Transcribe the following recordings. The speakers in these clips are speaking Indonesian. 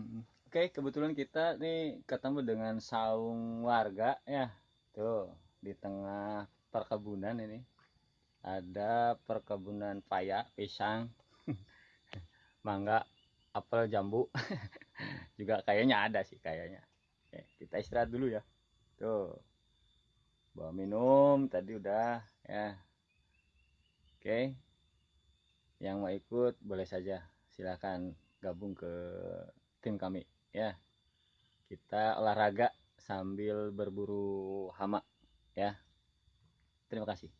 Mm. Oke, kebetulan kita nih ketemu dengan saung warga ya. Tuh, di tengah perkebunan ini. Ada perkebunan paya, pisang, mangga, apel, jambu. Juga kayaknya ada sih kayaknya. Oke, kita istirahat dulu ya. Tuh. Bawa minum tadi udah ya. Oke. Yang mau ikut boleh saja. Silahkan gabung ke tim kami. Ya kita olahraga sambil berburu hama. Ya terima kasih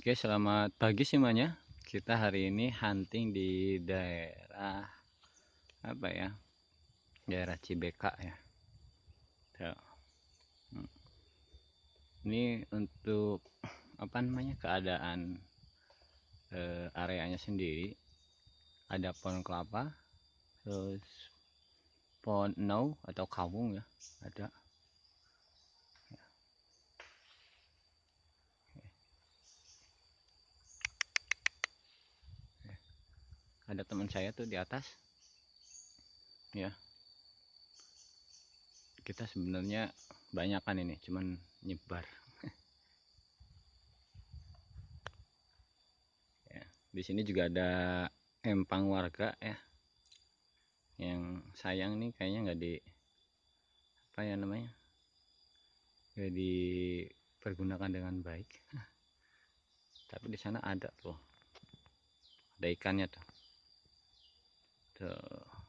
Oke, selamat pagi semuanya. Kita hari ini hunting di daerah apa ya? Daerah Cibeka ya. Hmm. Ini untuk apa namanya? keadaan eh, areanya sendiri. Ada pohon kelapa, terus pohon nau atau kawung ya, ada ada teman saya tuh di atas. Ya. Kita sebenarnya banyak kan ini cuman nyebar. Ya di sini juga ada empang warga ya. Yang sayang nih kayaknya nggak di apa ya namanya nggak dipergunakan dengan baik. Tapi di sana ada tuh. Ada ikannya tuh tuh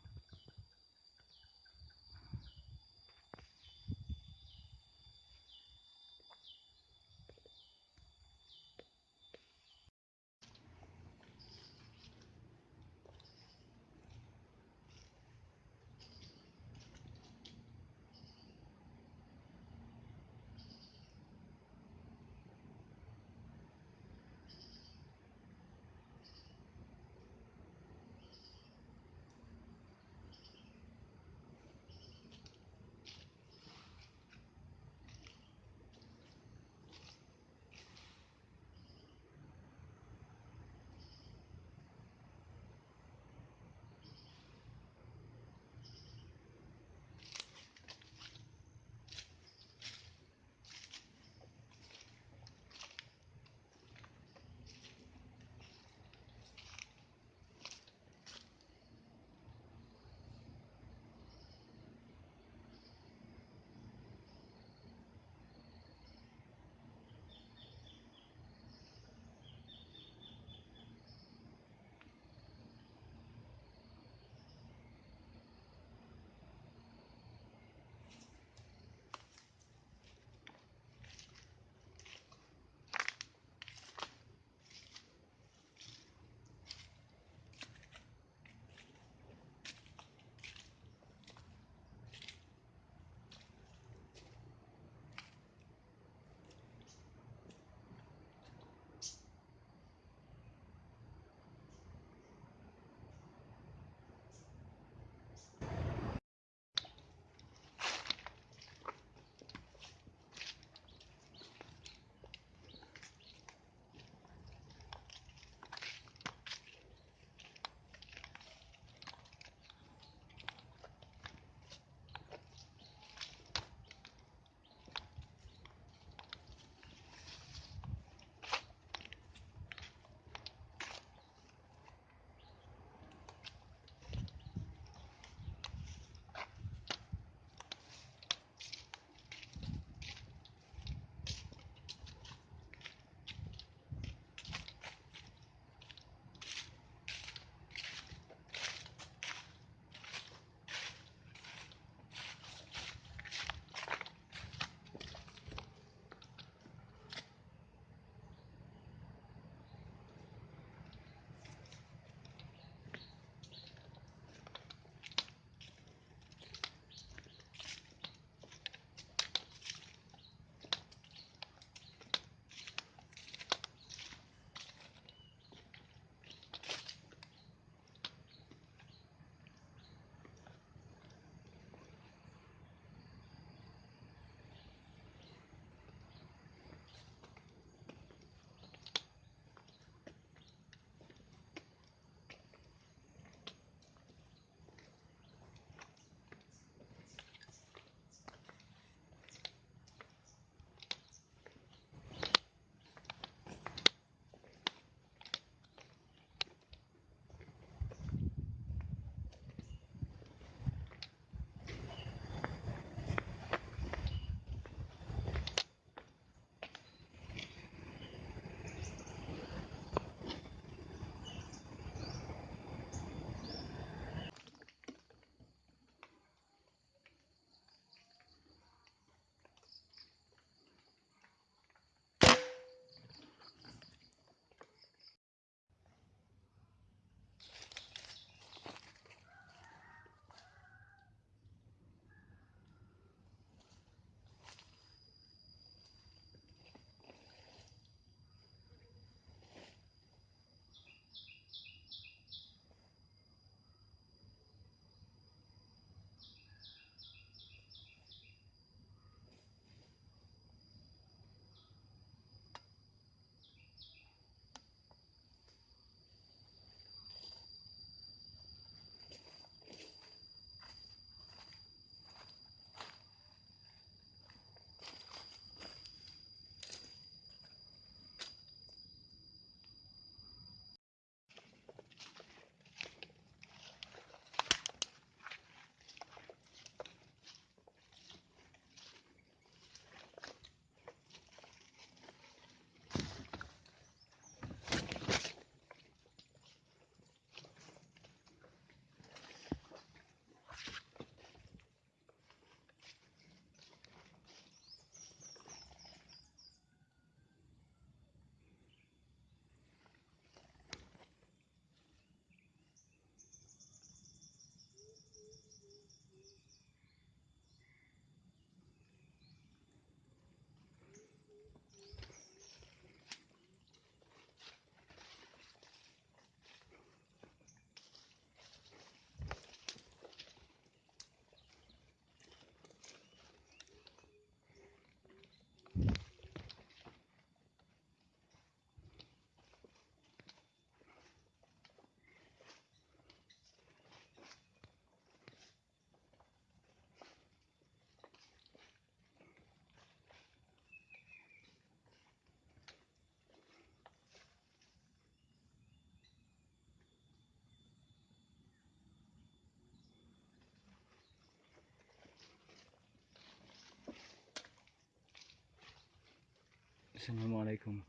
Assalamualaikum.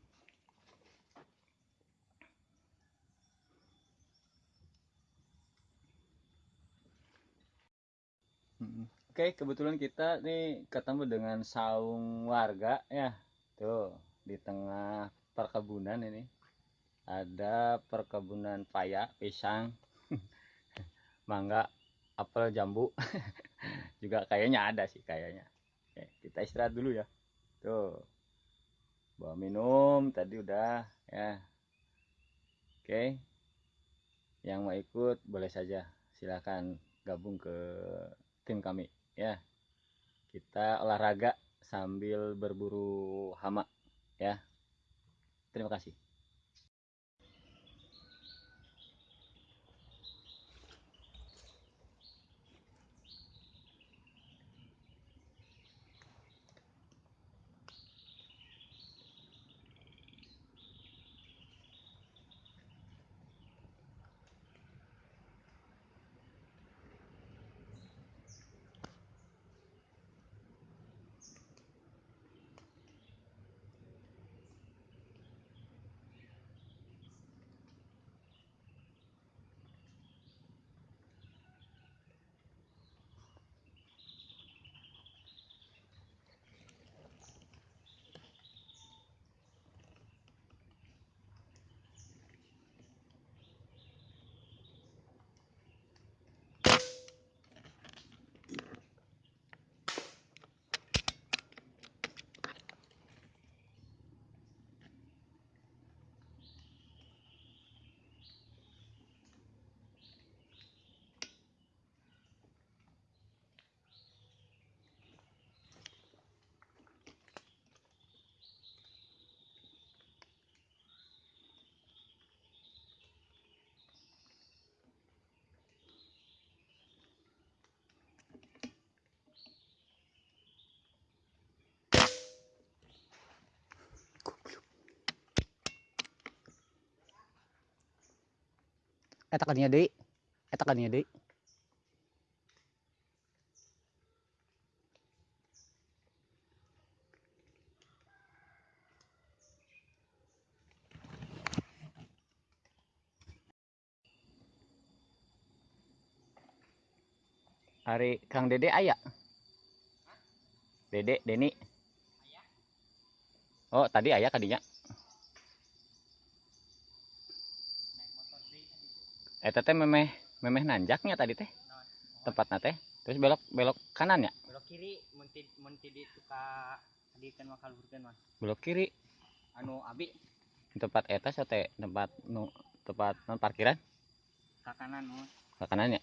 Oke, kebetulan kita nih ketemu dengan saung warga ya. Tuh, di tengah perkebunan ini. Ada perkebunan paya, pisang, mangga, apel, jambu. Juga kayaknya ada sih kayaknya. Oke, kita istirahat dulu ya. Tuh. Bawa minum tadi udah ya. Oke. Yang mau ikut boleh saja. Silakan gabung ke tim kami ya. Kita olahraga sambil berburu hama ya. Terima kasih. Eta kadinya deui eta kadinya deui Hari Kang Dede aya. Dede, Deni. Oh, tadi aya kadinya. Eta teh memeh memeh nanjaknya tadi teh. Tempatna teh. Terus belok belok kanan ya? belok kiri mun ti mun ti di ka hadikeun mah kaluhurkeun mah Belok kiri. anu abi Tempat eta sate tempat nu tempat non parkiran ka kanan mah ke kanan ya.